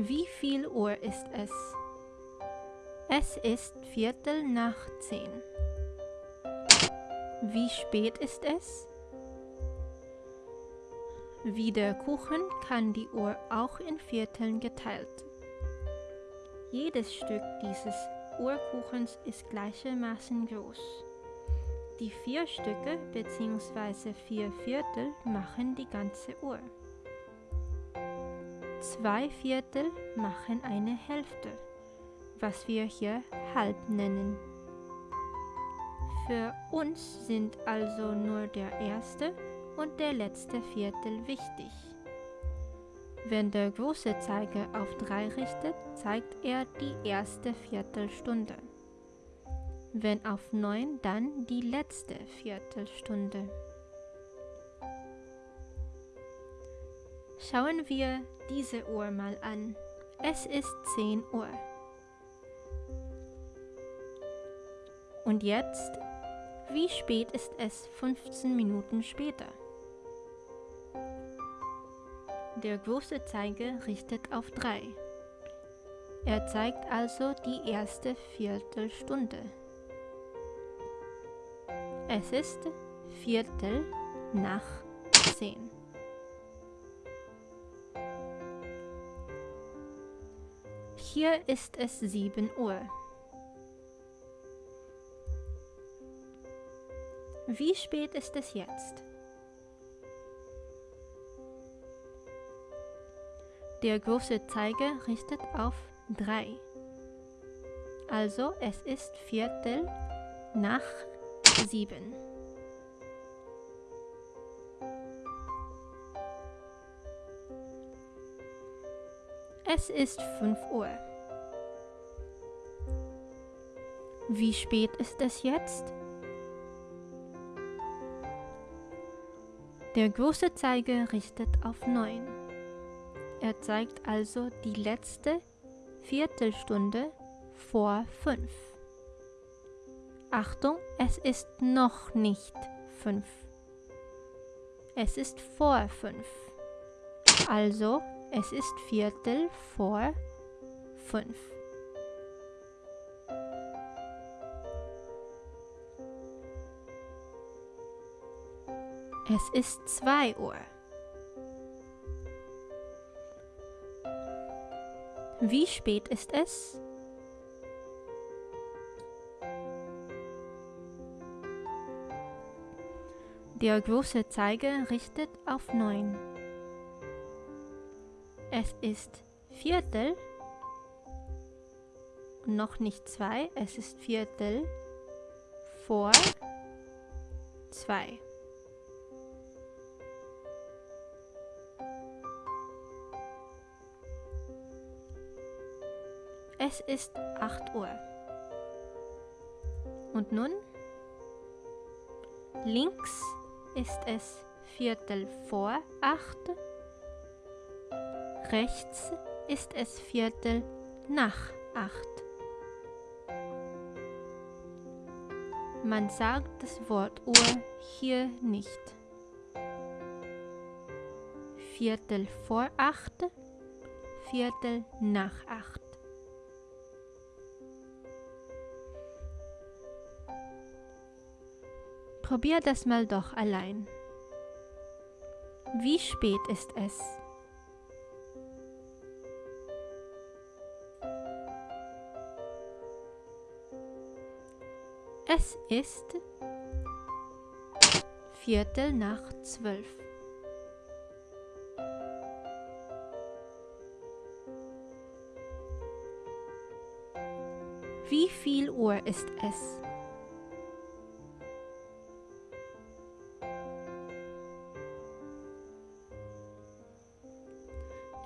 Wie viel Uhr ist es? Es ist Viertel nach zehn. Wie spät ist es? Wie der Kuchen kann die Uhr auch in Vierteln geteilt. Jedes Stück dieses Uhrkuchens ist gleichermaßen groß. Die vier Stücke bzw. vier Viertel machen die ganze Uhr. Zwei Viertel machen eine Hälfte, was wir hier halb nennen. Für uns sind also nur der erste und der letzte Viertel wichtig. Wenn der große Zeiger auf 3 richtet, zeigt er die erste Viertelstunde. Wenn auf 9, dann die letzte Viertelstunde. Schauen wir diese Uhr mal an. Es ist 10 Uhr. Und jetzt, wie spät ist es 15 Minuten später? Der große Zeiger richtet auf 3. Er zeigt also die erste Viertelstunde. Es ist Viertel nach 10. Hier ist es 7 Uhr. Wie spät ist es jetzt? Der große Zeiger richtet auf 3. Also es ist Viertel nach 7. Es ist 5 Uhr. Wie spät ist es jetzt? Der große Zeiger richtet auf 9. Er zeigt also die letzte Viertelstunde vor 5. Achtung, es ist noch nicht 5. Es ist vor 5. Also, es ist Viertel vor 5. Es ist 2 Uhr. Wie spät ist es? Der große Zeiger richtet auf 9. Es ist Viertel, noch nicht 2, es ist Viertel vor 2. Es ist 8 Uhr. Und nun? Links ist es Viertel vor 8. Rechts ist es Viertel nach 8. Man sagt das Wort Uhr hier nicht. Viertel vor 8, Viertel nach 8. Probier das mal doch allein. Wie spät ist es? Es ist Viertel nach zwölf. Wie viel Uhr ist es?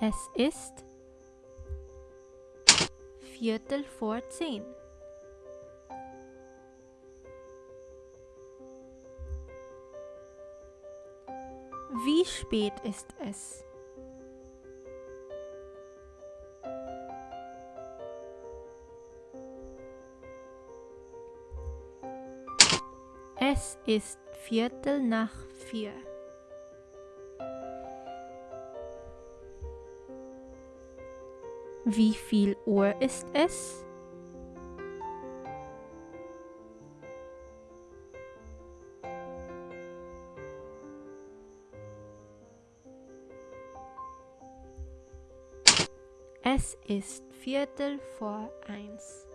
Es ist Viertel vor zehn. Wie spät ist es? Es ist Viertel nach vier. Wie viel Uhr ist es? Es ist Viertel vor eins.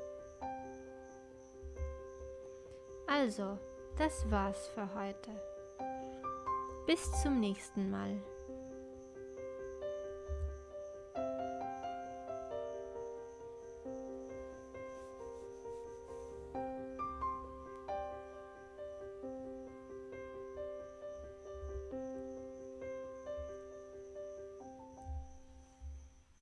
Also, das war's für heute. Bis zum nächsten Mal.